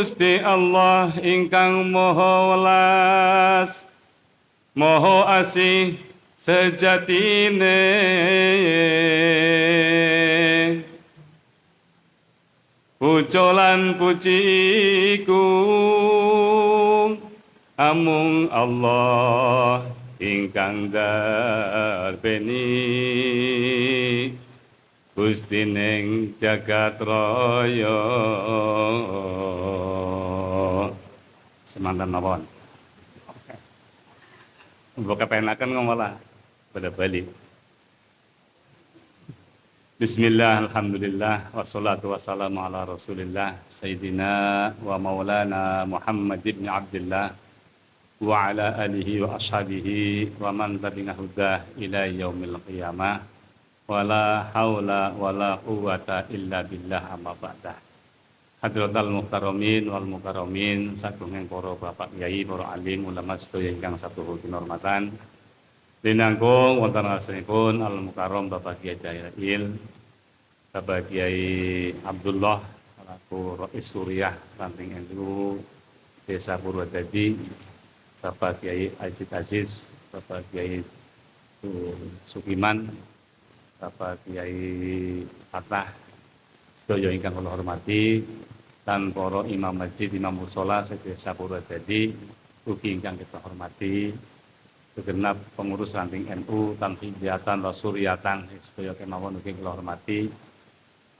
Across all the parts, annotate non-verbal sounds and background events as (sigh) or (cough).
Gusti Allah ingkang Maha Welas Maha Asih sejatine. Pujolan pujiku amung Allah ingkang darbeni Gusti ning jagat raya semantan mawon. Mbok kepenaken ngomola pada balik Bismillah, Alhamdulillah, wassalatu wassalamu ala rasulillah Sayyidina wa maulana Muhammad ibn Abdullah Wa ala alihi wa ashabihi wa man tabina hudah ila yaumil qiyamah Wa la hawla wa la quwata illa billah amma ba'dah Hadratal muhtaramin wal mukarramin Sagungeng para bapak yai, para alim, ulama ingkang satu hormatan Dinangkung wonten asripun Al Mukarram Bapak Kiai Jairil Bapak Kiai Abdullah selaku Rais Suriah Ranting NU Desa Purwodadi Bapak Kiai Ajit Aziz Bapak Kiai Sukiman Bapak Kiai Fatah sedaya ingkang kula hormati dan para imam masjid imam musola sedesa Purwodadi ugi ingkang kita hormati segenap pengurus ranting NU tan hidayatan rasuriatan sedaya kemawon ugi kula hormati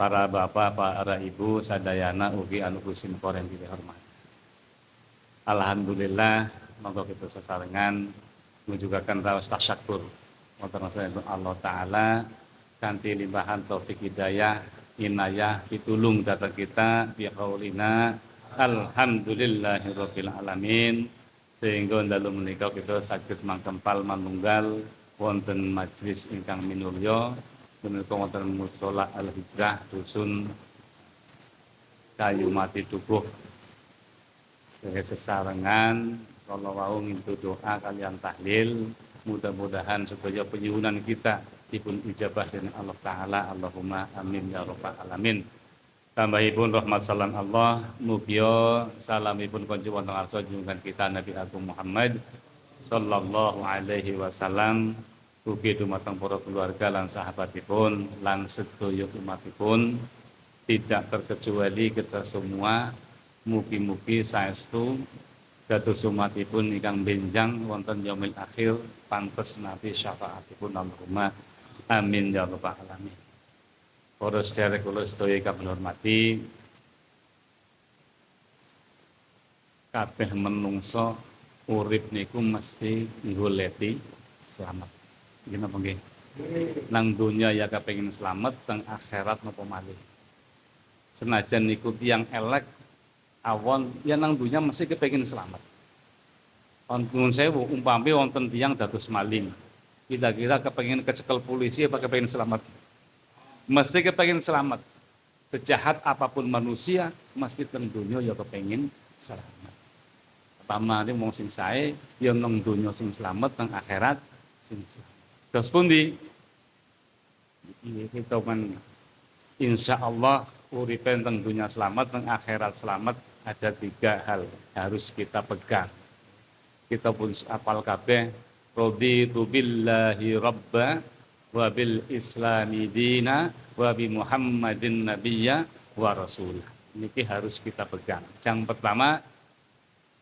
para bapak para ibu sadayana ugi anu kusim koreng kita hormati. Alhamdulillah monggo kita sesarengan menjugakan rawas tasyakur. Allah taala kanthi limpahan taufik hidayah inayah pitulung datang kita bi qaulina alhamdulillahirabbil alamin sehingga dalam menikah kita sakit mangkempal manunggal wonten majlis ingkang minulya menika wonten musola al hijrah dusun kayu mati tubuh. Sebagai sesarengan kalau mau ngintu doa kalian tahlil mudah-mudahan sedaya penyuhunan kita dipun ijabah dengan Allah Ta'ala Allahumma amin ya rabbal alamin. Tambahipun rahmat salam Allah, mugio salamipun konjuk wonten arsa junjungan kita Nabi Agung Muhammad sallallahu alaihi wasallam. Ugi dumateng para keluarga lan sahabatipun lan sedaya umatipun. Tidak terkecuali kita semua. Mugi-mugi saestu. Dados umatipun ingkang benjang wonten yaumil akhir pantes nabi syafaatipun Allahumma amin ya rabbal alamin Para sedherek kula sedaya ingkang hormati kabeh menungso urip niku mesti goleti selamat. Nggih napa nggih? Nang dunya ya kepengin selamat, teng akhirat napa malih. Senajan niku tiyang elek awon ya nang dunya mesti kepengin selamat. Wonten sewu umpami wonten tiyang dados maling. Kira-kira kepengin kecekel polisi apa kepengin selamat? mesti kepengen selamat. Sejahat apa pun manusia mesti teng dunia ya kepengen selamat. Pertama ini mau sing sae ya nang dunia sing selamat teng akhirat sing selamat. Terus pundi kita kan insya Allah uripen teng dunia selamat teng akhirat selamat ada tiga hal harus kita pegang. Kita pun apal kabeh raditu billahi rabba wa bil islami dina wa bi muhammadin nabiyya wa rasulah ini harus kita pegang. Yang pertama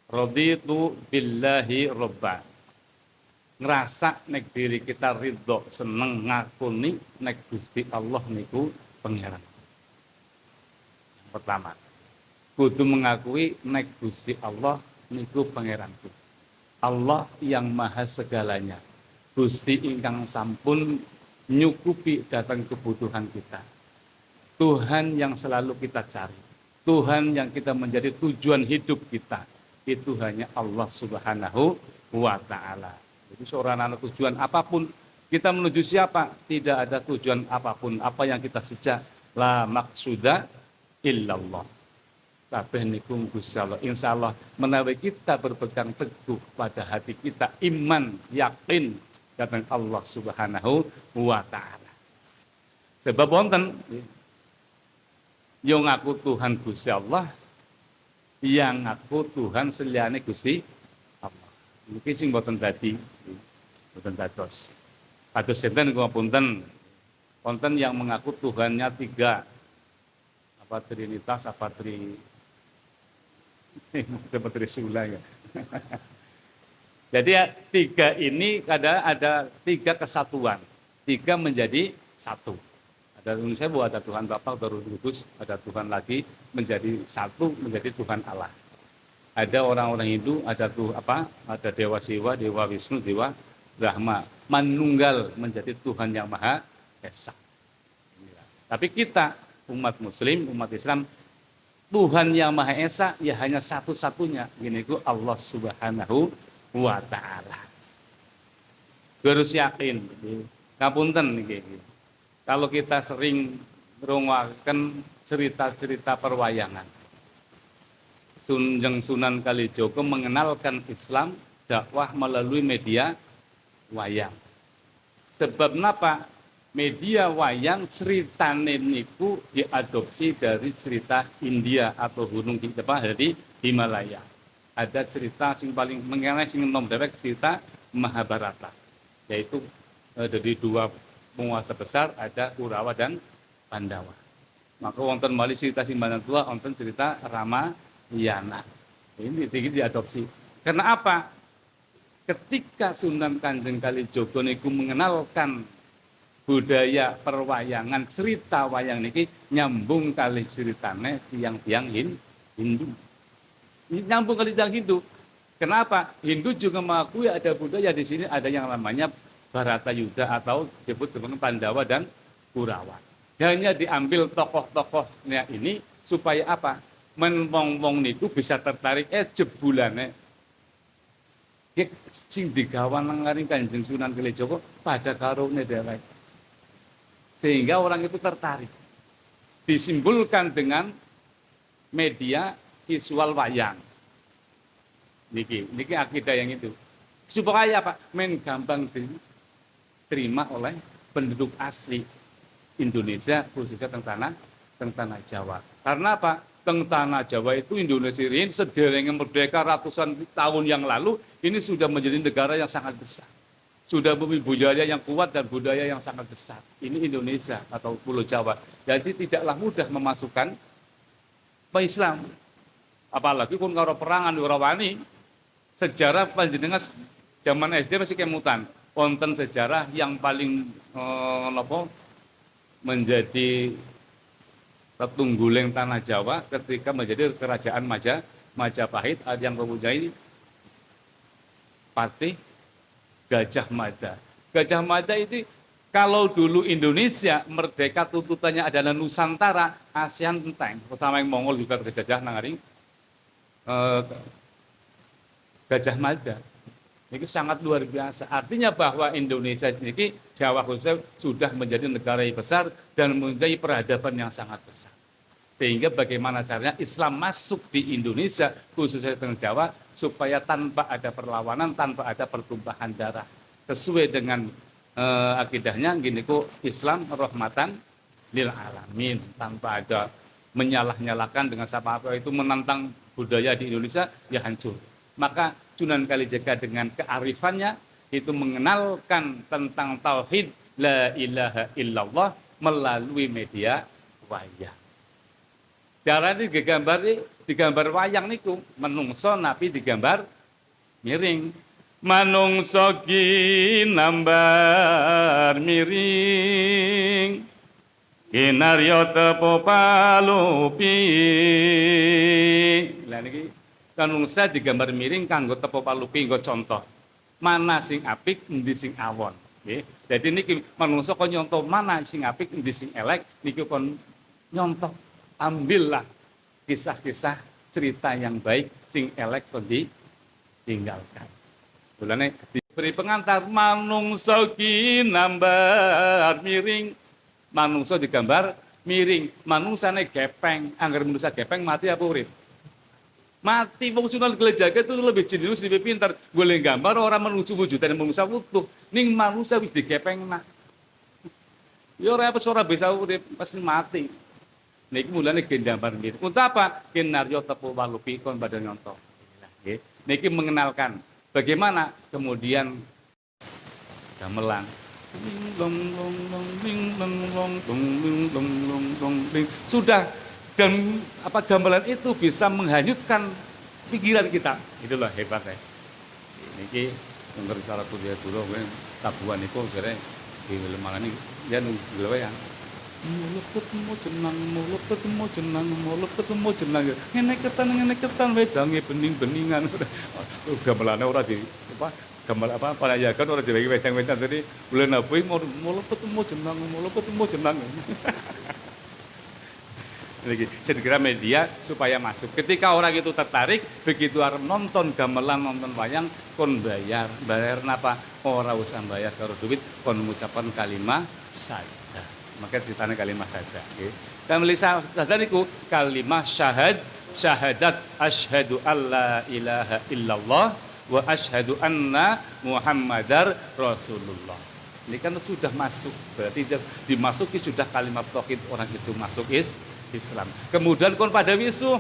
raditu billahi robba ngerasa nek diri kita ridho seneng ngakuni nek Gusti Allah niku yang pertama kudu mengakui nek Gusti Allah niku pangeranku Allah yang maha segalanya Gusti ingkang sampun nyukupi datang kebutuhan kita. Tuhan yang selalu kita cari. Tuhan yang kita menjadi tujuan hidup kita. Itu hanya Allah subhanahu wa ta'ala. Jadi seorang anak tujuan apa pun, kita menuju siapa? Tidak ada tujuan apa pun. Apa yang kita sejak? La maksuda illallah. Kabeh niku Gusti Allah. Insya Allah menawi kita berpegang teguh pada hati kita iman, yakin datang Allah Subhanahu wa taala. Sebab wonten yang ngaku Tuhan Gusti Allah yang aku Tuhan seliane Gusti Allah. Iki sing boten dadi boten dados. Kados sinten kula punten konten yang mengaku Tuhannya tiga apa trinitas apa tri (laughs) apa trisula ya. Jadi ya, tiga ini ada ada tiga kesatuan, tiga menjadi satu. Ada saya bahwa ada Tuhan Bapa, baru Kudus, ada Tuhan lagi menjadi satu, menjadi Tuhan Allah. Ada orang-orang Hindu, ada tuh apa? Ada Dewa Siwa, Dewa Wisnu, Dewa Brahma, menunggal menjadi Tuhan yang Maha Esa. Tapi kita umat Muslim, umat Islam, Tuhan yang Maha Esa ya hanya satu-satunya. Ku Allah Subhanahu wa taala. Harus yakin. Ngapunten Kalau kita sering merungwakan cerita-cerita perwayangan. Sunjeng Sunan Kalijogo mengenalkan Islam dakwah melalui media wayang. Sebab kenapa? Media wayang cerita niku diadopsi dari cerita India atau gunung apa dari Himalaya ada cerita sing paling mengenai sing nom dewek cerita Mahabharata yaitu eh, dari dua penguasa besar ada Kurawa dan Pandawa. Maka wonten mali cerita simbanan tua wonten cerita Rama Yana. Ini tinggi diadopsi. Karena apa? Ketika Sunan Kanjeng Kalijogo niku mengenalkan budaya perwayangan cerita wayang niki nyambung kali ceritane tiang-tiang Hindu nyambung ke lidah Hindu. Kenapa? Hindu juga mengakui ada budaya di sini ada yang namanya Barata Yuda atau disebut dengan Pandawa dan Kurawa. Hanya diambil tokoh-tokohnya ini supaya apa? Menwong-wong niku bisa tertarik eh jebulane sing digawan nang Kanjeng Sunan Kalijogo pada karone dhewek. Sehingga orang itu tertarik. Disimpulkan dengan media visual wayang. Niki, niki akidah yang itu. Supaya apa? Men gampang diterima oleh penduduk asli Indonesia khususnya tentang tanah tentang tanah Jawa. Karena apa? Tentang tanah Jawa itu Indonesia ini sederhana merdeka ratusan tahun yang lalu ini sudah menjadi negara yang sangat besar. Sudah memiliki budaya yang kuat dan budaya yang sangat besar. Ini Indonesia atau Pulau Jawa. Jadi tidaklah mudah memasukkan Islam apalagi pun kalau perangan di wani sejarah panjenengan zaman SD masih kemutan konten sejarah yang paling eh, apa, menjadi tetungguling tanah Jawa ketika menjadi kerajaan Maja Majapahit yang mempunyai Patih Gajah Mada. Gajah Mada itu kalau dulu Indonesia merdeka tuntutannya adalah Nusantara, ASEAN enteng, pertama yang Mongol juga terjajah nangaring Eh, Gajah Mada. Ini sangat luar biasa. Artinya bahwa Indonesia ini Jawa khususnya sudah menjadi negara yang besar dan menjadi peradaban yang sangat besar. Sehingga bagaimana caranya Islam masuk di Indonesia khususnya di Jawa supaya tanpa ada perlawanan, tanpa ada pertumpahan darah. Sesuai dengan uh, akidahnya gini kok Islam rahmatan lil alamin tanpa ada menyalah-nyalakan dengan siapa apa itu menantang budaya di Indonesia ya hancur. Maka Sunan Kalijaga dengan kearifannya itu mengenalkan tentang tauhid la ilaha illallah melalui media wayang. Cara ini digambar digambar wayang niku menungso nabi digambar miring. Manungso nambar miring Kinaryo tepo palupi. Lah niki kanungsa digambar miring kanggo tepo palupi nggo contoh. Mana sing apik endi sing awon. Nggih. Dadi niki manungsa kon nyontoh mana sing apik endi sing elek niki kon nyontoh ambillah kisah-kisah cerita yang baik sing elek kon ditinggalkan. Mulane diberi pengantar manungsa ki nambar miring manungsa digambar miring, manungsane gepeng, anggar manusia gepeng mati apa urip? Mati fungsional gelejaga itu lebih jenius, lebih pintar. Boleh gambar orang menuju wujudan manusia utuh. Ning manusia wis digepeng nak. Ya ora apa suara bisa urip pasti mati. Niki mulane gendambar mirip. Untuk apa? Kinaryo tepu walupi kon badan nyontok. Niki mengenalkan bagaimana kemudian gamelan sudah dan apa gamelan itu bisa menghanyutkan pikiran kita itulah hebatnya ini menurut salah kuliah dulu tabuan itu jadi di malam ini dia nunggu ya mulut ketemu jenang mulut ketemu jenang mulut ketemu jenang. Ngene ketan ngene ketan wedange bening-beningan. (laughs) Udah melane ora di apa gambar apa para ya kan ora dibagi wedang-wedang. Tadi bulan apa mulut ketemu jenang mulut ketemu jenang. (laughs) Lagi saya kira media supaya masuk. Ketika orang itu tertarik begitu orang nonton gamelan nonton wayang kon bayar. Bayar apa orang usah bayar karo duit kon mengucapkan kalimat saja maka ceritanya kalimat saja okay. melihat saja niku kalimat syahad syahadat asyhadu alla ilaha illallah wa asyhadu anna muhammadar rasulullah. Ini kan sudah masuk berarti dimasuki sudah kalimat tauhid orang itu masuk is Islam. Kemudian kon pada wisu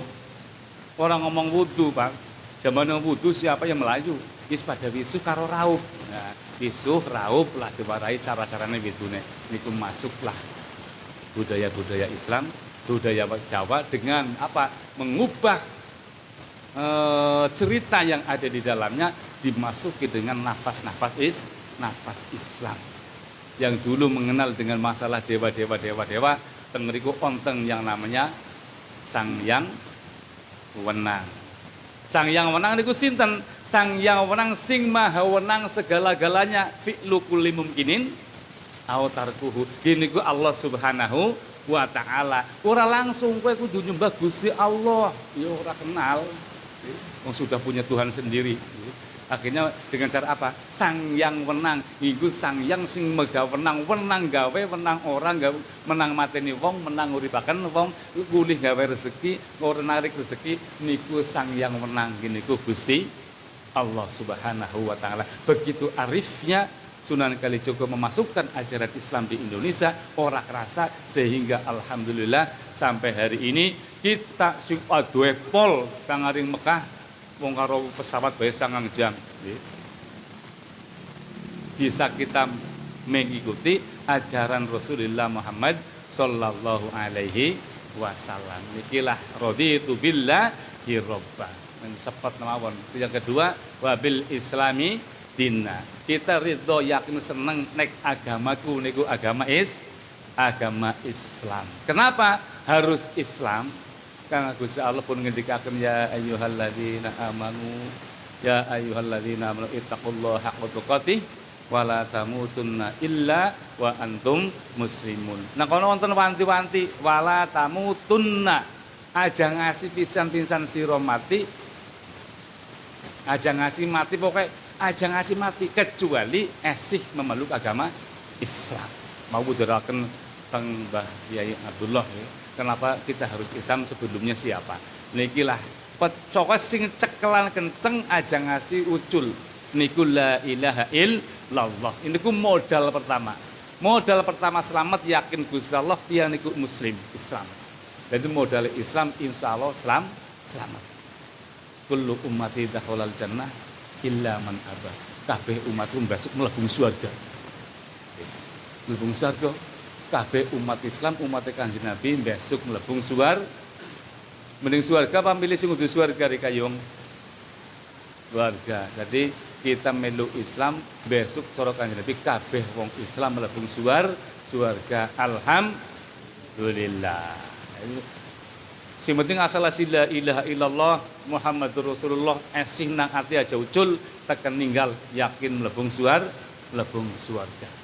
orang ngomong wudhu pak. Zaman wudhu siapa? Yang Melayu. Is pada wisu karo raup nah, Isuh, raup lah diwarai cara-caranya nih Niku masuklah budaya-budaya Islam, budaya Jawa dengan apa? Mengubah e, cerita yang ada di dalamnya dimasuki dengan nafas-nafas is, nafas Islam. Yang dulu mengenal dengan masalah dewa-dewa dewa-dewa, tengeriku onteng yang namanya Sang Yang Wenang. Sang yang wenang niku sinten? Sang yang wenang sing maha wenang segala-galanya fi'lu kulli mumkinin au tarkuhu. Gini ku Allah Subhanahu wa taala. Ora langsung kowe kudu nyembah Gusti Allah. Ya ora kenal. Wong sudah punya Tuhan sendiri. Akhirnya dengan cara apa? Sang yang wenang, iku sang yang sing mega wenang, wenang gawe, wenang orang gawe, menang mateni wong, menang uripaken wong, gulih gawe rezeki, ora narik rezeki, niku sang yang wenang gini ku Gusti Allah Subhanahu wa taala. Begitu arifnya Sunan Kalijogo memasukkan ajaran Islam di Indonesia orang kerasa sehingga alhamdulillah sampai hari ini kita sing aduwe pol kang Mekah wong karo pesawat bae sangang jam. Bisa kita mengikuti ajaran Rasulullah Muhammad sallallahu alaihi wasallam. Nikilah raditu billah robba. Sepet mawon. Yang kedua wabil islami dina kita ridho yakin seneng nek agamaku niku agama is agama Islam. Kenapa harus Islam Kang Gusti Allah pun ngendikaken ya ayyuhalladzina amanu ya ayyuhalladzina amanu ittaqullaha haqqa tuqatih wala tamutunna illa wa antum muslimun. Nah kono wonten wanti-wanti wala tamutunna aja ngasih pisan-pisan sira mati aja ngasih mati pokoknya aja ngasih mati kecuali esih memeluk agama Islam. Mau budaraken teng Mbah Yai Abdullah ya. Kenapa kita harus hitam sebelumnya siapa? Nikilah pecokos sing cekelan kenceng aja ngasih ucul. Niku la ilaha illallah. Ini ku modal pertama. Modal pertama selamat yakin Gusti Allah dia niku muslim Islam. Dan itu modal Islam insya Allah selam, selamat. Kullu ummati dakhalal jannah illa man abah. Kabeh umatku besok melebung surga. Melebung surga kabeh umat Islam umat Kanjeng Nabi besok melebung suar mending suarga apa milih sing suar suarga kayung keluarga jadi kita melu Islam besok cara Kanjeng Nabi kabeh wong Islam melebung suar suarga alhamdulillah. Si penting asal la ilaha illallah Muhammadur Rasulullah esih nang ati aja ucul tekan ninggal yakin melebung suar melebung suarga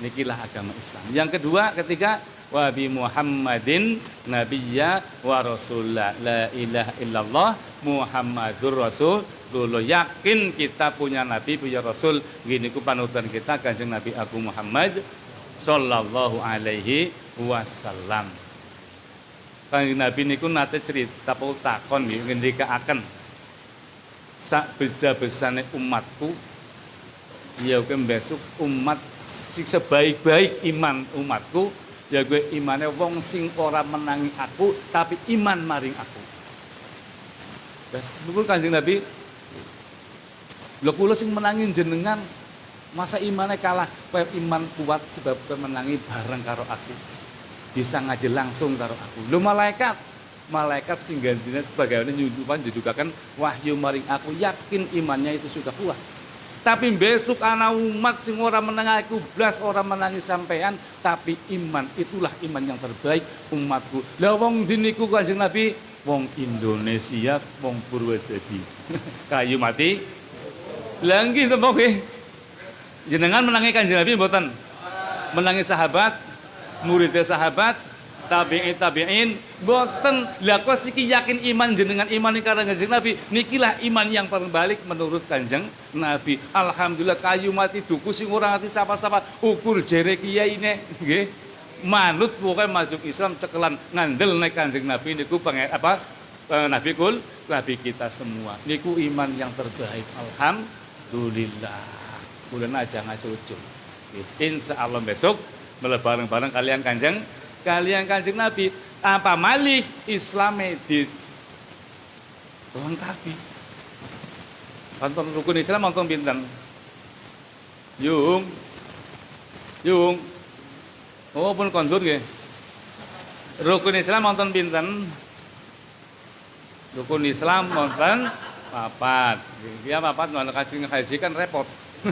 Nikilah agama Islam. Yang kedua ketika wa bi Muhammadin nabiyya wa rasulullah la ilaha illallah Muhammadur Rasul. Dulu yakin kita punya nabi punya rasul. Gini ku panutan kita kanjeng Nabi Abu Muhammad sallallahu alaihi wasallam. Kanjeng Nabi niku nate cerita pun takon ngendika akan. Sak beja besane umatku ya besok umat sebaik-baik iman umatku. Ya gue imane wong sing ora menangi aku tapi iman maring aku. Wes niku Kanjeng Nabi. Lho kula sing menangi jenengan masa imane kalah kowe iman kuat sebab kowe menangi bareng karo aku? Bisa ngaji langsung karo aku. Lho malaikat. Malaikat sing gantinya sebagaimana nyudupan judukakan wahyu maring aku yakin imannya itu sudah kuat tapi besok anak umat sing ora menang aku blas ora menangi sampean. Tapi iman itulah iman yang terbaik umatku. Lah wong diniku kanjeng Nabi? Wong Indonesia wong Purwodadi. (laughs) Kayu mati. Langgi to jenengan menangi kanjeng Nabi mboten? Menangi sahabat muridnya sahabat tabi'in tabi'in. Boten. Lah kok siki yakin iman jenengan? Iman karena kanjeng Nabi. Nikilah iman yang terbalik menurut kanjeng Nabi. Alhamdulillah kayu mati duku sing ora ngerti sapa-sapa. Ukur jere kiai ini nggih. Manut pokoknya masuk Islam cekelan ngandel naik kanjeng Nabi niku pengen apa? Eh, Nabi kul Nabi kita semua. Niku iman yang terbaik. Alhamdulillah. Bulan aja ngasih ujung. Insya Allah besok bareng-bareng kalian kanjeng kalian kanjeng Nabi apa malih Islam di lengkapi nonton rukun Islam nonton bintang yung yung. Oh pun kondur ya rukun Islam nonton bintang rukun Islam nonton papat. Dia papat nonton kaji ngaji kan repot. (laughs)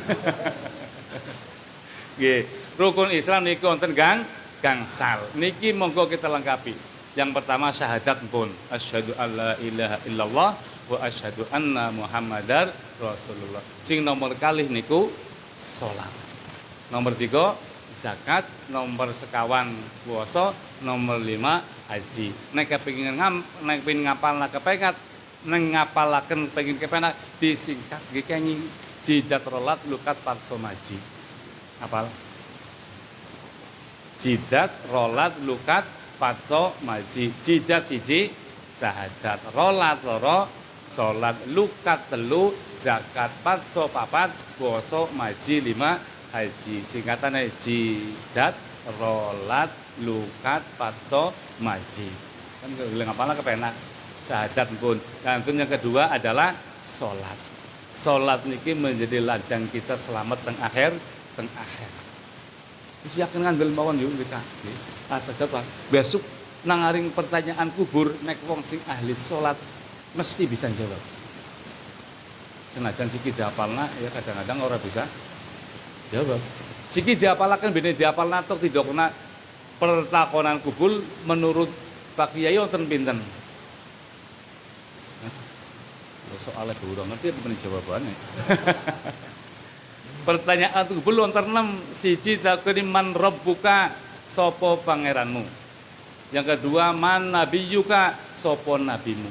Gih, rukun Islam nih nonton gang gangsal. Niki monggo kita lengkapi. Yang pertama syahadat pun asyhadu alla ilaha illallah wa asyhadu anna muhammadar rasulullah. Sing nomor kali niku salat. Nomor tiga zakat, nomor sekawan puasa, nomor lima haji. Nek kepengin ngam, nek pengin ngapal nak kepengat, nek ngapalaken pengin kepenak disingkat nggih kanyi jidat rolat lukat parsomaji. Apal? Jidat rolat lukat patso maji. Jidat cici sahadat. Rolat loro sholat lukat telu zakat patso papat boso maji lima haji. Singkatan jidat rolat lukat patso maji. Kan apa kepenak. Sahadat pun. Dan yang kedua adalah sholat. Sholat niki menjadi ladang kita selamat teng akhir teng akhir Wis yakin ngandel mawon yuk kita. Asa jawab. Besok nangaring pertanyaan kubur nek wong sing ahli salat mesti bisa jawab. Senajan siki diapalna ya kadang-kadang orang bisa jawab. Siki diapalaken bene diapalna tok tidak kena pertakonan kubur menurut Pak Kiai wonten pinten? soalnya kurang ngerti apa jawabannya (laughs) pertanyaan itu belum terenam siji takuni man buka sopo pangeranmu? Yang kedua man yuka sopo nabimu?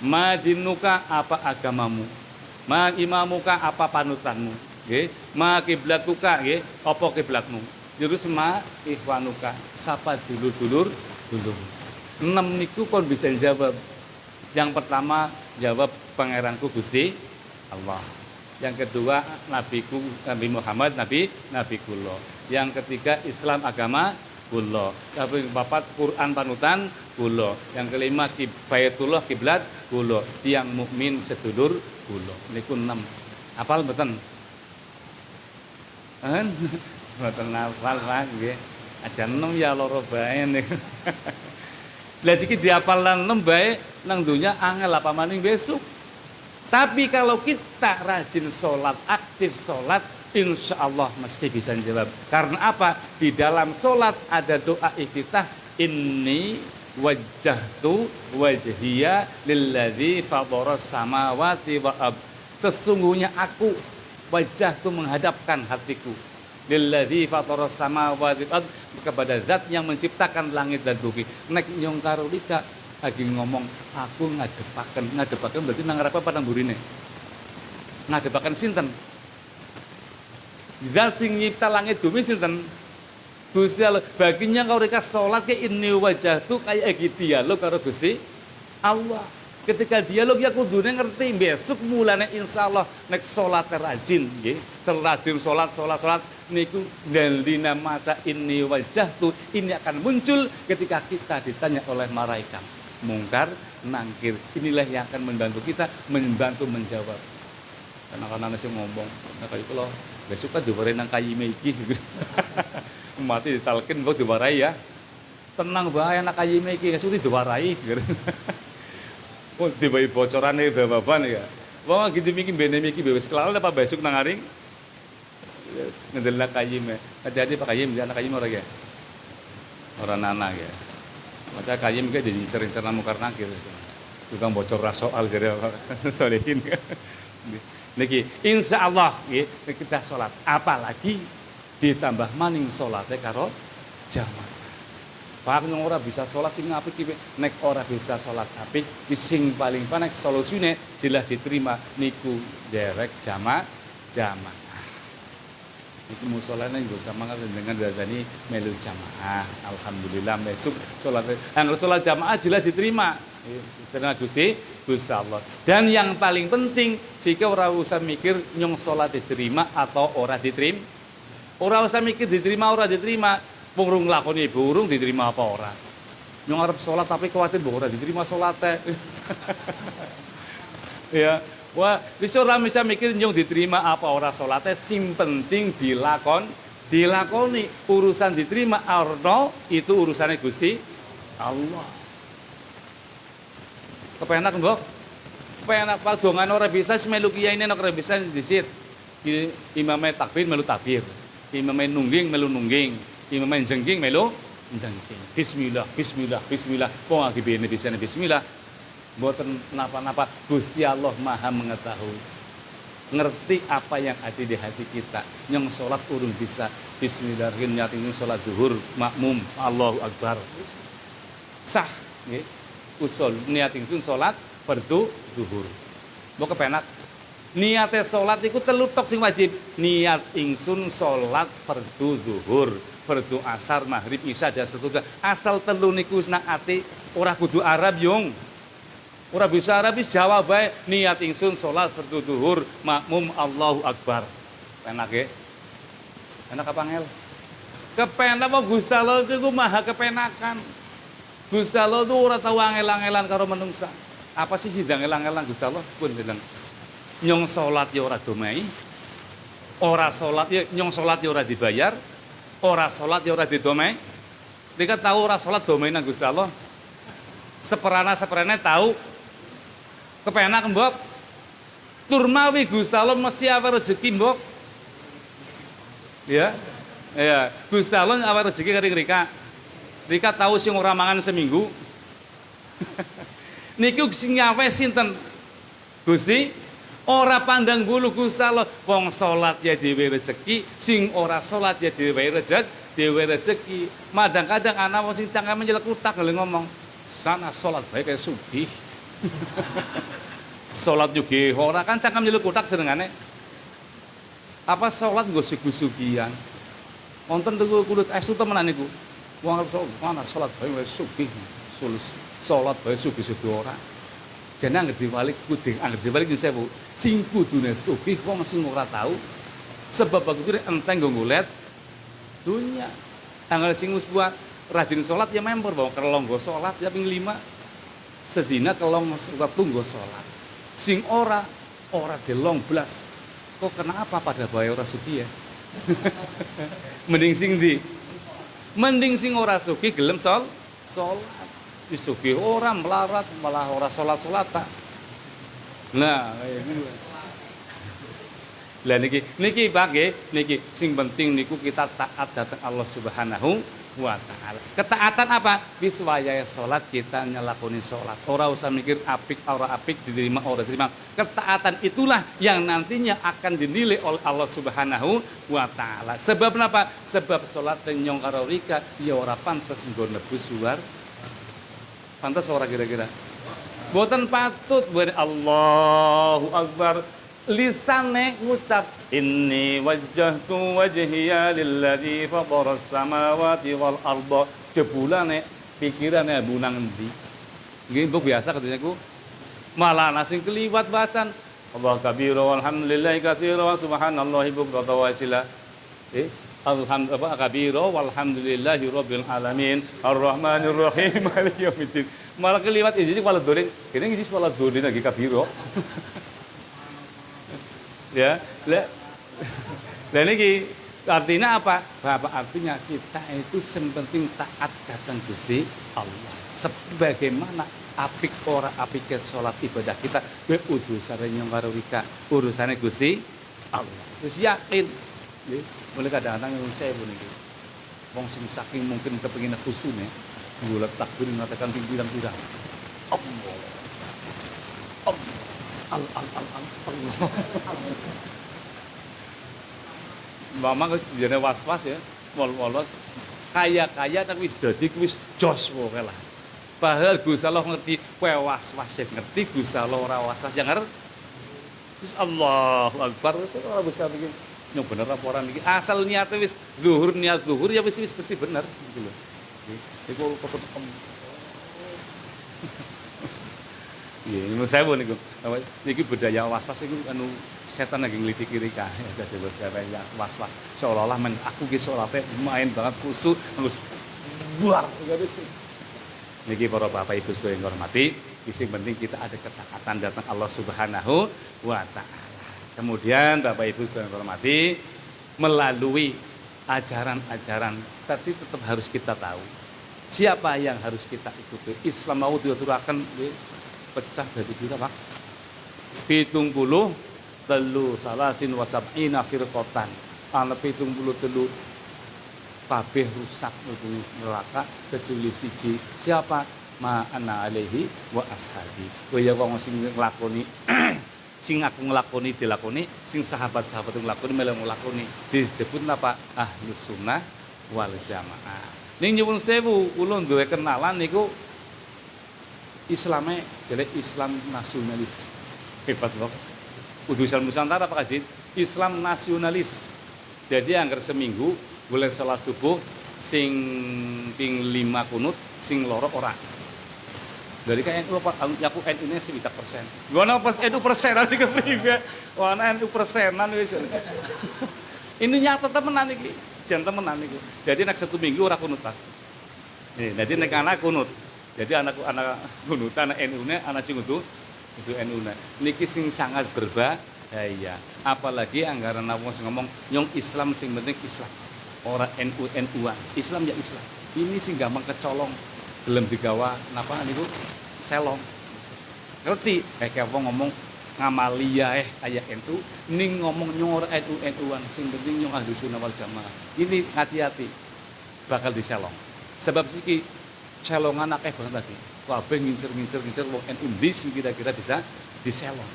Ma dinuka apa agamamu? Ma imamuka apa panutanmu? Nggih. Ma kiblatuka nggih. Apa kiblatmu? Terus ma ikhwanuka? Sapa dulur-dulur? Dulur. Enam niku kon bisa jawab. Yang pertama jawab pangeranku Gusti Allah yang kedua nabiku Nabi Muhammad Nabi Nabi kulo yang ketiga Islam agama kulo yang keempat Quran panutan kulo yang kelima Baitullah kiblat kulo tiang mukmin sedulur kulo niku enam. Apal beten beten apal lagi aja enam ya loro bae niku (laughs) Lah jiki diapal enam nang dunya angel apa maning besok tapi kalau kita rajin sholat, aktif sholat, insya Allah mesti bisa jawab. Karena apa? Di dalam sholat ada doa iftitah. Ini wajahtu wajhiya lilladzi fadharas samawati wa. Sesungguhnya aku wajah tu menghadapkan hatiku lilladzi fadharas samawati wa kepada zat yang menciptakan langit dan bumi. Nek nyong karolika lagi ngomong aku ngadepaken. Ngadepaken berarti nang apa padang burine. Ngadepaken sinten? Zat sing nyipta langit bumi sinten? Gusti Allah baginya kau reka sholat ke ini wajah tuh kayak gitu dialog karo Gusti Allah. Ketika dialog ya kudune ngerti besok mulane insyaallah nek salat rajin nggih. Rajin salat salat salat niku dalina maca ini wajah tuh ini akan muncul ketika kita ditanya oleh malaikat mungkar nangkir inilah yang akan membantu kita membantu menjawab karena karena nasi ngomong nah kayak itu loh besok kan diwarai nang kayi meiki (laughs) mati ditalkin kok diwarai ya tenang bahaya anak kayi meiki besok diwarai (laughs) Oh, dibayi bocoran nih bapak ya. Wah gitu mikir bene mikir bebas kelal apa besok nang aring. Ngedelak kayim ya. Hati-hati Pak Kayim, anak kayim orang ya. Orang anak ya. Masa kayim kayak jadi cerita mukar nakir. Tukang bocor soal jadi (laughs) solehin. Niki, insya Allah kita sholat. Apalagi ditambah maning sholatnya karo jamaah. Pak ora bisa sholat sing apik iki nek ora bisa sholat apik sing paling panek solusine jelas diterima niku derek jama jamaah. Iki musolane nggo jamaah dengan dadani melu jamaah. Alhamdulillah besok sholat. Dan sholat jamaah jelas diterima. Karena Gusti Gusti Allah. Dan yang paling penting jika ora usah mikir nyong sholat diterima atau ora diterima. Ora usah mikir diterima ora diterima Wong nglakoni burung diterima apa ora. Nyong arep salat tapi kuwatir mbok ora diterima salate. (laughs) ya. Wah, bisa ora bisa mikir nyong diterima apa ora salate, sing penting dilakon, dilakoni urusan diterima arno itu urusannya Gusti Allah. Kepenak mbok? Kepenak Pak dongan ora bisa semelu kiai ini ora bisa disit. Imamnya takbir melu takbir. Imamnya nungging melu nungging main jengking melo jengking. Bismillah, bismillah, bismillah. Bene bisa bismillah. Mboten napa-napa Gusti Allah Maha mengetahui. Ngerti apa yang ada di hati kita. Yang sholat urung bisa. Bismillahirrahmanirrahim. Yang sholat duhur makmum. Allahu Akbar. Sah. Nggih. Usul niat ingsun sholat fardu zuhur. Mau kepenak niatnya sholat itu telutok sing wajib niat ingsun sholat fardu zuhur fardu asar, maghrib, isya dan seterusnya. Asal telu niku nak ati ora kudu Arab yung. Ora bisa Arab wis jawab bae niat ingsun salat fardu duhur makmum Allahu Akbar. Enak ya? Enak apa ngel? Kepenak apa Gusti Allah itu maha kepenakan. Gusti Allah itu ora tau angel-angelan karo menungsa. Apa sih sih angel-angelan Gusti Allah? Pun bilang nyong salat ya ora domai. Ora salat ya nyong salat ya ora dibayar, ora sholat ya ora didomai mereka tahu ora sholat domai nang Gusti Allah seperana seperana tahu kepenak mbok. Turmawi Gusti mesti apa rezeki mbok. Ya ya. Gusti Allah apa rezeki kering Rika Rika tahu sing ora mangan seminggu. (laughs) Niku sing nyawe sinten? Gusti Ora pandang bulu Gusti wong salat ya dhewe rezeki, sing ora salat ya dhewe rezeki, dhewe rezeki. Kadang-kadang anak wong sing cangkeme nyelek utak ngomong, sana salat bae kayak sugih. Salat juga ora kan cangkem nyelek utak jenengane. Apa salat nggo sugi-sugian. Wonten tuku kulit estu temenan niku. Wong arep salat, mana salat bae sugih. Salat bae sugih-sugih. Jadi anggere diwalik kudu anggere diwalik nyun sewu. Sing kudune sugih wong sing ora tahu sebab aku kira enteng nggo ngulet dunya. Tanggal sing buat rajin sholat ya member bawa go sholat ya ping lima sedina kelong waktu go sholat. Sing ora ora delong belas kok kenapa pada bayar ora suki ya? (laughs) Mending sing di mending sing ora suki gelem sol sholat. Disugi orang melarat malah orang sholat sholat tak nah lah niki niki bagi niki. Sing penting niku kita taat datang Allah Subhanahu wa taala. Ketaatan apa? Biswaya salat kita nyelakoni salat. Ora usah mikir apik ora apik diterima ora diterima. Ketaatan itulah yang nantinya akan dinilai oleh Allah Subhanahu wa taala. Sebab apa? Sebab salat nyong karo rika ya ora pantes nggo nebus suar Pantas ora kira-kira? Boten patut buat Allahu Akbar lisane ngucap inni wajjahtu wajhiya lilladzi fatara samawati wal arda jebulane pikirane bunang endi nggih mbok biasa katanya ku Malah nasi keliwat bahasan Allah kabira walhamdulillah katsira wa subhanallahi bukrata wa asila. Eh, alhamdulillah kabira walhamdulillahi rabbil alamin arrahmanir rahim (laughs) maliki yaumiddin. Malah keliwat ini malah dorin. Ini ngisi malah dorin lagi kabira. (laughs) ya, lah. Niki artinya apa? Bapak artinya kita itu penting taat datang Gusti Allah. Sebagaimana apik ora apik sholat ibadah kita we karo wika urusane Gusti Allah wis yakin mulai kadang-kadang yang saya pun iki wong sing saking mungkin kepengin khusune bulat takbir mengatakan pirang-pirang Allah Allah al al al al Mama sebenarnya was-was ya, wol-wolos kaya-kaya tapi wis dadi wis jos pokoke lah. Padahal Gusti Allah ngerti kowe was-was yang ngerti, Gusti Allah ora was-was yang ngerti. Terus Allahu Akbar wis ora bisa bikin yang bener apa orang iki. Asal niatnya wis zuhur niat zuhur ya wis wis pasti bener gitu loh. Iku kok Iya, ini saya pun niku. Niki budaya was-was iku anu setan lagi ngeliti kiri kah jadi beberapa yang was-was seolah-olah men aku salate main banget kusuk harus buar Niki para bapak ibu yang hormati, isi penting kita ada ketaatan datang Allah Subhanahu wa taala. Kemudian bapak ibu yang hormati, melalui ajaran-ajaran tapi tetap harus kita tahu siapa yang harus kita ikuti. Islam mau diaturakan pecah dari berapa? Pitung puluh telu salasin wasab'ina firqotan. Ana pitung puluh telu kabeh rusak mlebu neraka kecuali siji. Siapa? Ma ana alaihi wa ashabi. Kaya wong sing nglakoni (clears throat) sing aku nglakoni dilakoni sing sahabat-sahabat nglakoni melu nglakoni. Disebut apa ahlus sunnah wal jamaah. Ning nyuwun sewu kula duwe kenalan niku Islame jadi Islam nasionalis. Hebat loh Udu Islam Nusantara Pak Haji. Islam nasionalis. Jadi angker seminggu boleh salat subuh sing ping lima kunut sing loro ora. Dari kayak NU pak aku NU nya sih persen. Gua pas NU persen sih kepriwe wah NU persenan wis. Ini nyata temenan iki. Jangan temenan iki. Jadi nak satu minggu ora kunut pak. Nih jadi nek anak kunut jadi anak anak kunut anak NU nya anak sing itu itu NU nya. Niki sing sangat berbahaya iya. Apalagi anggaran nawang ngomong nyong Islam sing penting Islam. Orang NU NU-an Islam ya Islam. Ini sih gampang kecolong belum digawa napa niku? Selong. Ngerti? Eh kayak ngomong ngamalia eh ayah NU ning ngomong nyor NU NU-an sing penting nyong ahli sunnah wal jamaah. Ini hati-hati bakal diselong. Sebab siki celongan akeh banget lagi kabeh ngincer-ngincer ngincer wong NU di sing kira-kira bisa diselong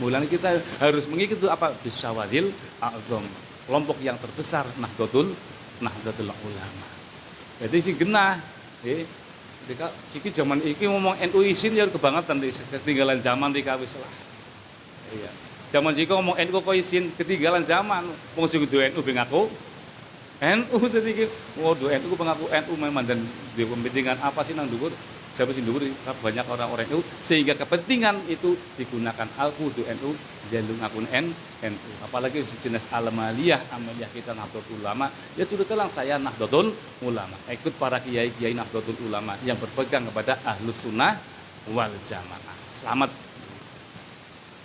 mulanya kita harus mengikuti apa bisa wadil azam kelompok yang terbesar Nahdlatul Nahdlatul Ulama. Jadi si genah, eh, Dika, siki zaman iki ngomong NU isin ya kebangetan di ketinggalan zaman di kawis lah. Iya. Zaman jika ngomong NU kok isin ketinggalan zaman. Wong sing NU ben aku NU (laughs) sedikit. Waduh NU pengaku NU memang. Dan di kepentingan apa sih nang dhuwur? Siapa sih dhuwur? Banyak orang-orang NU sehingga kepentingan itu digunakan alku kudu NU jalung akun N NU apalagi sejenis amaliyah amaliyah kita Nahdlatul Ulama. Ya sudah selang saya Nahdlatul Ulama. Ikut para kiai-kiai Nahdlatul Ulama yang berpegang kepada ahlus sunnah wal jamaah. Selamat.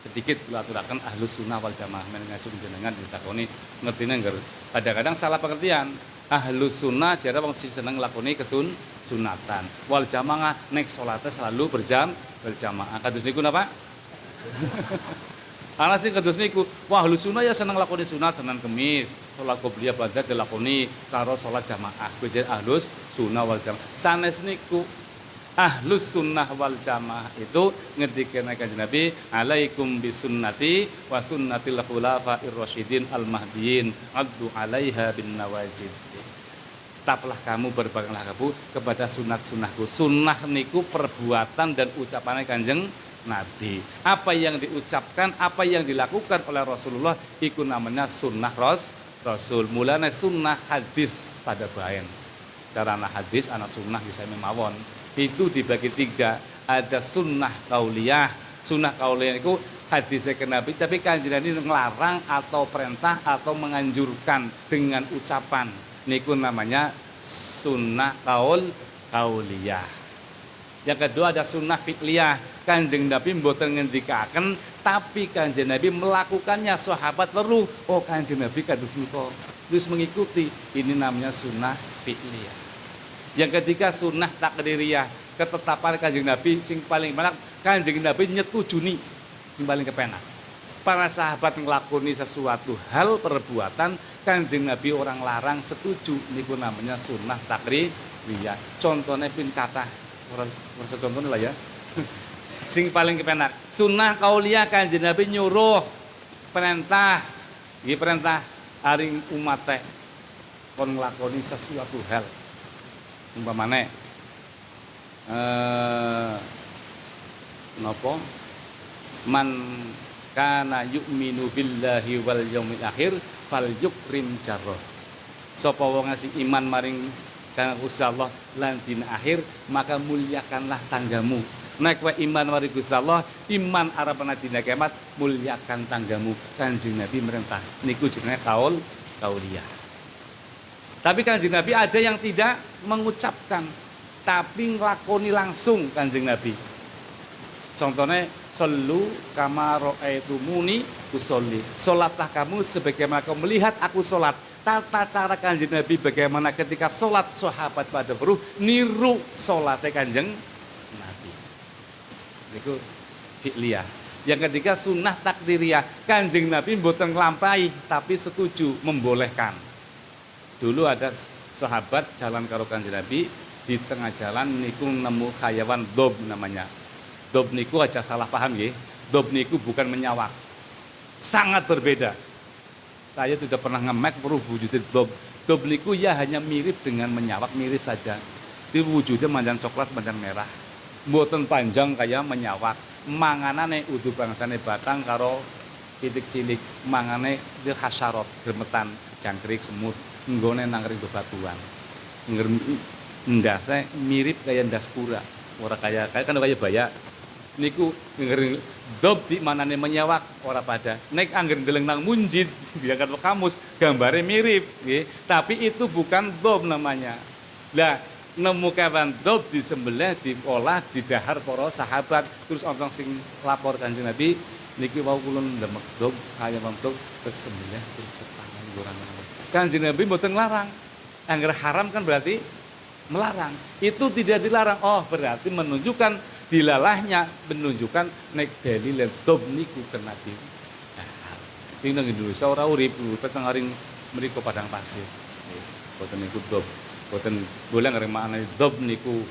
Sedikit aturakan ahlus sunnah wal jamaah. Mengasum jenengan ditakoni. Ngerti nengger kadang-kadang salah pengertian. Ahlus sunnah jadi wong seneng lakoni kesun sunatan. Wal jamaah nek salatnya selalu berjam berjamaah. Kados niku napa? (laughs) Ana sing kados niku, wah lu sunah ya seneng lakoni sunat Senin Kemis, salat qobliyah badat dilakoni karo salat jamaah. Kuwi ahlus sunnah wal jamaah. Sanes niku ahlus sunnah wal jamaah itu ngendikane kanjeng Nabi alaikum bisunnati wa sunnatil khulafa'ir rasyidin al mahdiyyin addu 'alaiha bin nawajid tetaplah kamu berbagailah kamu kepada sunat sunnahku sunnah niku perbuatan dan ucapannya kanjeng Nabi. Apa yang diucapkan, apa yang dilakukan oleh Rasulullah itu namanya sunnah ros, Rasul. Mulanya sunnah hadis pada bayan. Cara anak hadis, anak sunnah bisa memawon. Itu dibagi tiga. Ada sunnah kauliyah, Sunnah kauliyah itu hadis ke Nabi, tapi kanjeng Nabi ngelarang atau perintah atau menganjurkan dengan ucapan. Niku namanya sunnah kaul kauliyah. Yang kedua ada sunnah fi'liyah. Kanjeng Nabi mboten ngendikaken tapi kanjeng Nabi melakukannya sahabat weruh. Oh kanjeng Nabi kados niku. Terus mengikuti. Ini namanya sunnah fi'liyah. Yang ketiga sunnah takdiriyah, ketetapan kanjeng Nabi sing paling banyak. Kanjeng Nabi nyetujuni sing paling kepenak. Para sahabat ngelakoni sesuatu hal perbuatan kanjeng Nabi orang larang setuju. Niku namanya sunnah takdiriyah. Contohnya pin kata orang contohnya lah ya. (laughs) sing paling kepenak. Sunnah kauliah kanjeng Nabi nyuruh perintah, ini perintah. Aring umat kon nglakoni sesuatu hal umpamane eh napa man kana yu'minu billahi wal yaumil akhir fal yukrim jarrah. Sapa wong ngasih iman maring kang Gusti Allah lan dina akhir maka muliakanlah tanggamu. Nek wa iman maring Gusti Allah iman arepana dina kiamat muliakan tanggamu. Kanjeng Nabi merintah niku jenenge kaul kauliyah tapi kanjeng Nabi ada yang tidak mengucapkan, tapi ngelakoni langsung kanjeng Nabi. Contohnya, selu kamaro muni usolli. Solatlah kamu sebagaimana kamu melihat aku solat. Tata cara kanjeng Nabi bagaimana ketika solat sahabat pada beruh niru solatnya kanjeng Nabi. Itu fi'liyah. Yang ketiga sunnah takdiriyah. Kanjeng Nabi bukan lampai tapi setuju membolehkan Dulu ada sahabat jalan karo kanjeng Nabi di tengah jalan niku nemu hayawan dob namanya. Dob niku aja salah paham ya. Dob niku bukan menyawak. Sangat berbeda. Saya tidak pernah ngemek wujudnya dob. Dob niku ya hanya mirip dengan menyawak, mirip saja. Di wujudnya manjan coklat, manjan merah. Buatan panjang kayak menyawak. Manganane udu bangsane batang karo titik cilik. Mangane di hasarot, gemetan, jangkrik, semut nggone nang ring bebatuan. Ndase mirip kayak ndas pura. Ora kaya kayak kan kaya baya. Niku ngeri dob di manane menyawak ora pada. Nek angger ndeleng nang munjid (laughs) diangkat kamus gambare mirip nggih. Tapi itu bukan dob namanya. Lah nemu kewan dob di disembelih diolah dahar para sahabat terus orang sing lapor kanjeng Nabi niki wau kula ndemek dob kaya dob terus sembelih terus tetangan gorang Kanjeng Nabi mboten larang. Angger haram kan berarti melarang. Itu tidak dilarang. Oh, berarti menunjukkan dilalahnya menunjukkan nek dalil dob niku ke Nabi. Ini nang Indonesia ora urip, urip aring padang pasir. Boten niku dob. Boten boleh ngarep maknane dob niku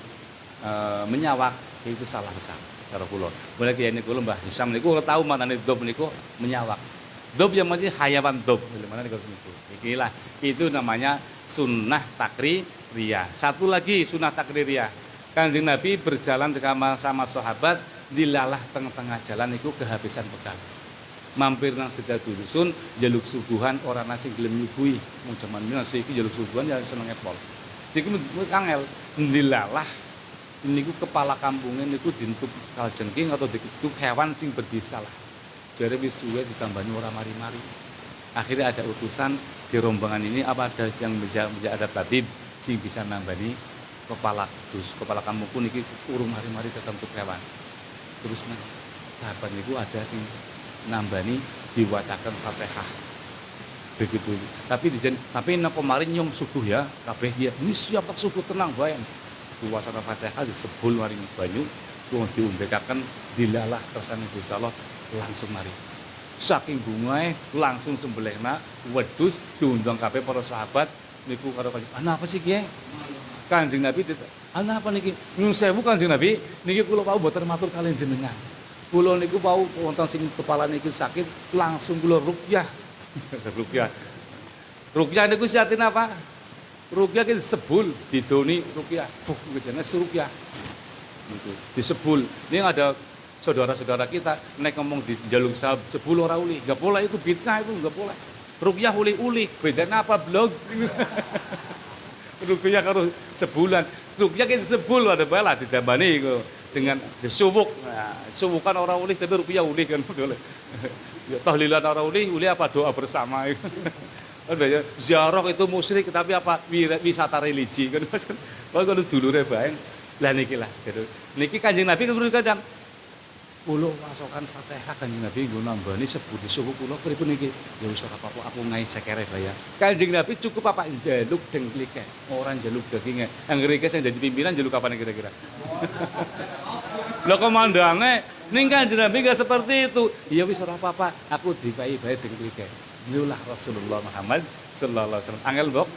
e, menyawak itu salah besar karo kula. Boleh kiai niku Mbah Hisam niku tahu maknane dob niku menyawak. Dob yang masih hayawan dob. Mana nih itu? Ikilah itu namanya sunnah takri ria. Satu lagi sunnah takri ria. Kanjeng Nabi berjalan bersama sama sahabat dilalah tengah-tengah jalan itu kehabisan bekal. Mampir nang sedal dusun jaluk suguhan orang nasi gelem nyuguhi. Mau zaman nasi iki jaluk suguhan ya seneng epol. Jadi angel dilalah ini kepala kampungnya niku dintup kaljengking atau dintup hewan sing berbisa lah jari wis suwe ditambahin orang mari-mari akhirnya ada utusan di rombongan ini apa ada yang bisa, bisa ada tabib sing bisa nambani kepala dus kepala kamu pun ini urung mari-mari tertentu hewan terus nah, sahabat itu ada sing nambani diwacakan fatihah. Begitu. Tapi di tapi nak kemarin nyom subuh ya kabeh ya ini siapa subuh tenang bayan diwacana fatihah disebul maring banyu wong diumbekaken dilalah kersane Gusti Allah langsung mari saking bunga langsung nak wedus diundang kabeh para sahabat niku karo kanjeng ana apa sih kiye kanjeng nabi ana apa niki? Nyun sewu kanjeng nabi. Niki kula pau boten matur kalian jenengan. Kula niku pau wonten sing kepala niku sakit langsung kula rukyah. (laughs) Rukyah. Rukyah niku siatin apa? Rukyah kita sebul didoni rukyah. Fuh jenenge rukyah gitu disebul. Ini ada saudara-saudara kita naik ngomong di jalur sahab sepuluh orang uli nggak boleh itu fitnah itu nggak boleh rukyah uli-uli bedanya apa blog (laughs) rukyah kalau sebulan rukyah kita sebul ada bala ditambani itu dengan disubuk. Nah, subukan orang ulih tapi rupiah ulih kan (laughs) boleh. Ya, tahlilan orang ulih, ulih apa doa bersama. (laughs) ya, ziarah itu musyrik tapi apa wisata religi kan kalau dulu bayang lah niki lah. Niki Kanjeng Nabi kadang Kulo masokan Fatihah Kanjeng Nabi nggo nambani sebut suhu kulo pripun iki? Ya wis ora apa-apa aku ngai cekere ya. Kanjeng Nabi cukup apa njaluk dengklike, ora njaluk daginge. Anggere iki sing dadi pimpinan njaluk kapan kira-kira? (laughs) Lho komandange ning Kanjeng Nabi enggak seperti itu. Ya wis ora apa-apa, aku dikai bae dengklike. Inilah Rasulullah Muhammad sallallahu alaihi wasallam. Angel mbok.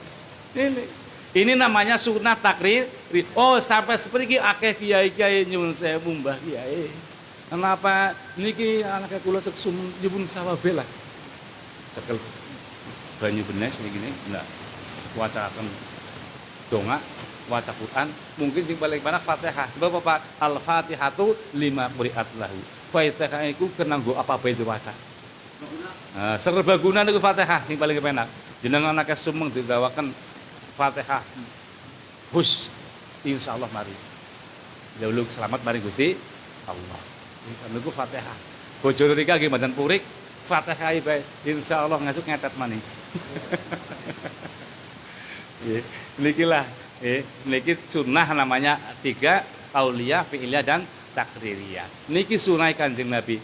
Ini ini namanya sunnah takrir. Oh, sampai seperti akeh kiai-kiai nyuwun sewu mbah kiai. Kenapa niki anaknya kula cek sum nyuwun sawabe lah. Cekel banyu benes ini gini, nah wacakan donga, waca Quran, mungkin sing paling banyak Fatihah. Sebab apa? Al-Fatihatu lima quri'at lahu. Fatihah iku kena nggo apa bae diwaca. Nah, serbaguna niku Fatihah sing paling penak. Jenengan anaknya sumeng digawakan Fatihah. Hus insyaallah mari. Jauh selamat mari Gusti Allah. Sambil Fatihah. Bojo rika nggih mboten purik, Fatihah bae. Insyaallah ngasuk ngetet maning. (laughs) Nggih, niki lah. Nggih, niki sunnah namanya tiga aulia, fi'iliyah dan takririyah. Niki sunnah Kanjeng Nabi.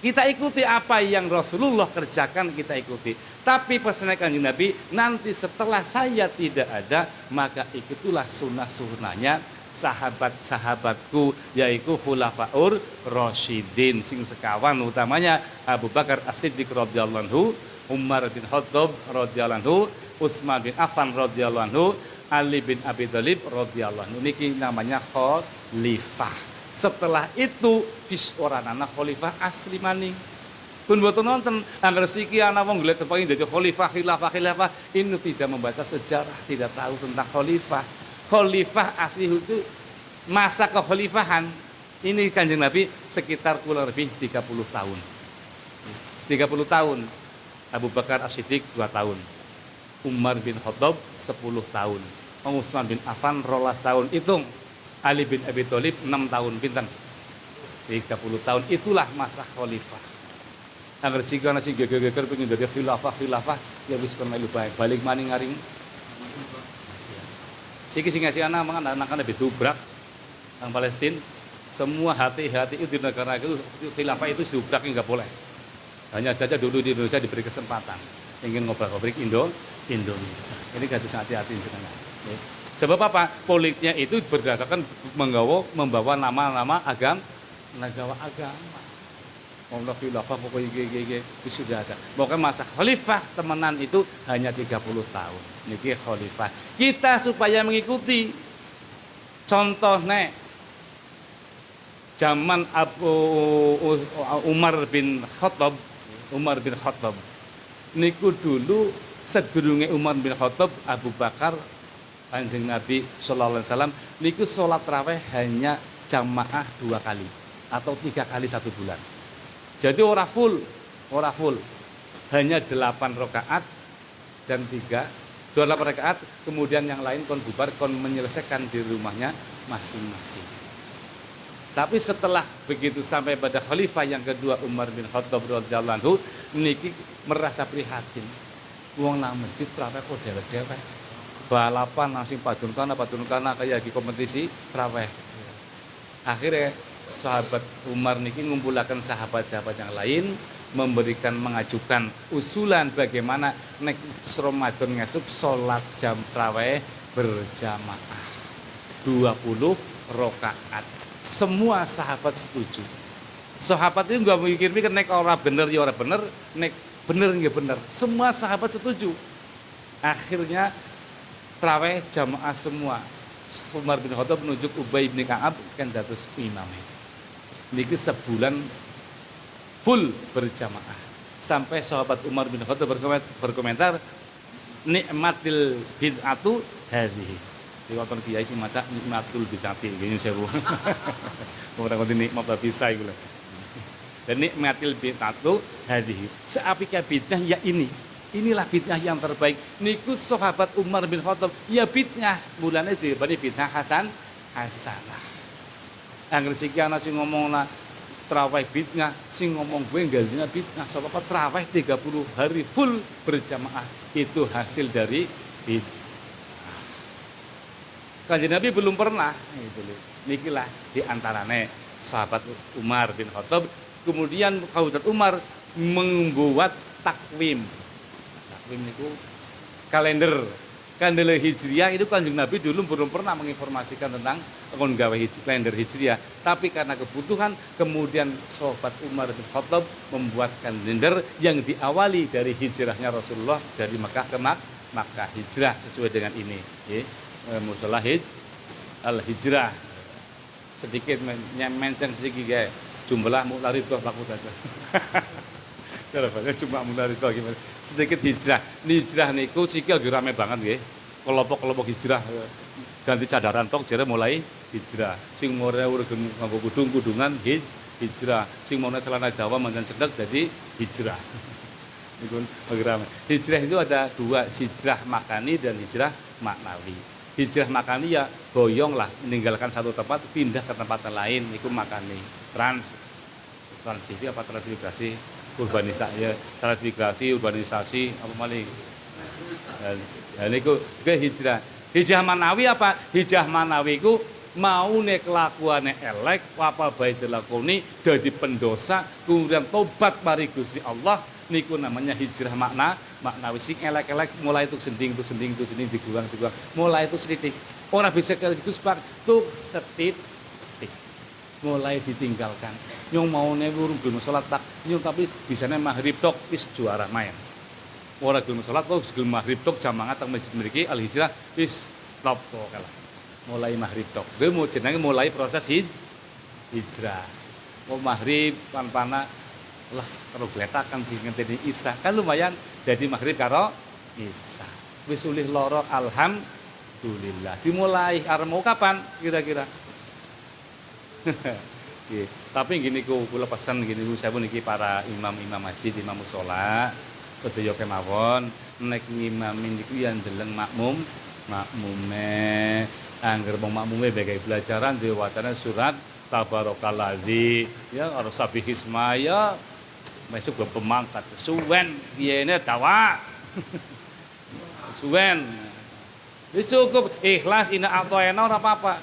Kita ikuti apa yang Rasulullah kerjakan kita ikuti. Tapi pesan kanjeng Nabi nanti setelah saya tidak ada maka ikutilah sunnah-sunnahnya sahabat-sahabatku yaitu khulafaur rasyidin sing sekawan utamanya Abu Bakar As-Siddiq radhiyallahu anhu, Umar bin Khattab radhiyallahu anhu, Utsman bin Affan radhiyallahu Ali bin Abi Thalib radhiyallahu anhu. Niki namanya khalifah. Setelah itu bis orang anak khalifah asli maning. Pun buat nonton anggar siki anak wong ngeliat tepangin jadi khalifah khilafah khilafah ini tidak membaca sejarah, tidak tahu tentang khalifah khalifah asli itu masa kekhalifahan ini kanjeng Nabi sekitar kurang lebih 30 tahun. 30 tahun. Abu Bakar As-Siddiq 2 tahun. Umar bin Khattab 10 tahun. Utsman bin Affan rolas tahun. Hitung. Ali bin Abi Thalib 6 tahun. Pinten 30 tahun. Itulah masa khalifah. Agar jika nasi geger-geger pengen jadi khilafah khilafah ya wis pernah lupa balik maning ngaring Siki sing ngasih anak mangan anak anak ditubrak orang Palestina. Semua hati-hati itu di negara itu khilafah itu dubrak nggak boleh. Hanya saja dulu di Indonesia diberi kesempatan ingin ngobrak-ngobrik Indo Indonesia. Ini harus hati-hati jenengan. Sebab apa? Politiknya itu berdasarkan menggawa membawa nama-nama agam negara agama. Allah khilafah pokoknya gege itu sudah ada. Pokoknya masa khalifah temenan itu hanya 30 tahun. Niki khalifah. Kita supaya mengikuti contohnya zaman Abu Umar bin Khattab Umar bin Khattab niku dulu sedurunge Umar bin Khattab Abu Bakar Kanjeng Nabi Sallallahu Alaihi Wasallam niku sholat raweh hanya jamaah dua kali atau tiga kali satu bulan jadi ora full, ora full. Hanya delapan rakaat dan tiga dua delapan rakaat, kemudian yang lain kon bubar, kon menyelesaikan di rumahnya masing-masing. Tapi setelah begitu sampai pada khalifah yang kedua Umar bin Khattab radhiyallahu anhu niki merasa prihatin. Wong nang masjid traweh kok dewek-dewek. Balapan nasi padun kana kayak di kompetisi traweh. Akhirnya sahabat Umar niki ngumpulakan sahabat-sahabat yang lain memberikan mengajukan usulan bagaimana nek Ramadan ngesuk sholat jam traweh berjamaah. 20 rokaat semua sahabat setuju. Sahabat itu nggak mikir-mikir nek orang bener ya orang bener nek bener nggak bener. Semua sahabat setuju. Akhirnya traweh jamaah semua. Umar bin Khattab menunjuk Ubay bin Ka'ab kan datus imamnya niki sebulan full berjamaah. Sampai sahabat Umar bin Khattab berkomentar nikmatil bid'atu hadhihi waktu kiai sing maca nikmatul bid'ati. Gini sewu (laughs) ora ngerti nikmat bisa iku dan nikmatil bid'atu hadhihi seapika bid'ah ya ini. Inilah bid'ah yang terbaik. Niku sahabat Umar bin Khattab ya bid'ah. Mulane dibanding bid'ah Hasan Hasanah Angger siki ana sing ngomong lah terawih bid'ah, sing ngomong gue enggak bid'ah. Sebab apa terawih 30 hari full berjamaah itu hasil dari bid'ah. Kanjeng Nabi belum pernah itu Nikilah di antaranya sahabat Umar bin Khattab kemudian Khawatir Umar membuat takwim. Takwim itu kalender kalender hijriah itu kanjeng Nabi dulu belum pernah menginformasikan tentang gawe kalender hijriah. Tapi karena kebutuhan kemudian sahabat Umar bin Khattab membuat kalender yang diawali dari hijrahnya Rasulullah dari Makkah ke Mak Makkah hijrah sesuai dengan ini. Ya. musola hij al hijrah sedikit mention sedikit kayak jumlah mularito laku saja (laughs) Kalau cuma itu gimana? Sedikit hijrah. Hijrah niku sikil rame banget nggih. Kelompok-kelompok hijrah ganti cadaran tok jare mulai hijrah. Sing mulai urip nganggo kudung-kudungan hijrah. Sing mau celana Jawa manjan cedek jadi hijrah. (laughs) Niku rame. Hijrah itu ada dua, hijrah makani dan hijrah maknawi. Hijrah makani ya boyong lah, meninggalkan satu tempat pindah ke tempat lain, itu makani. Trans trans TV apa transmigrasi urbanisasi transmigrasi urbanisasi apa maling dan niku ke hijrah. Hijrah manawi apa? Hijrah manawi ku mau nek kelakuane elek apa baik dilakoni jadi pendosa kemudian tobat mari Gusti Allah niku namanya hijrah makna maknawi sing elek-elek mulai itu sending itu sending itu sending diguang diguang mulai itu sedikit orang bisa ke itu sepak tuh setit mulai ditinggalkan. Nyong mau urung gelem salat tak. Nyong tapi bisane maghrib tok wis juara main. Ora gelem salat kok gelem maghrib tok jam mangat masjid mriki al hijrah wis top kalah. Mulai maghrib tok. Gue mau jenenge mulai proses hij hijrah. Mau maghrib pan-pana lah karo gletakan sing ngenteni isya kan lumayan jadi maghrib karo isya wis ulih alhamdulillah. Dimulai arep mau kapan kira-kira Tapi gini ku kula pesan gini ku saya niki para imam-imam masjid, imam musola, sedaya kemawon nek ngimamin niku yang deleng makmum, makmume angger wong makmume bagai pelajaran di wacana surat tabarakalladzi ya harus sabih ismaya masuk ke pemangkat. Suwen ini tawa suwen. Wis cukup. Ikhlas ina atau ena ora apa-apa.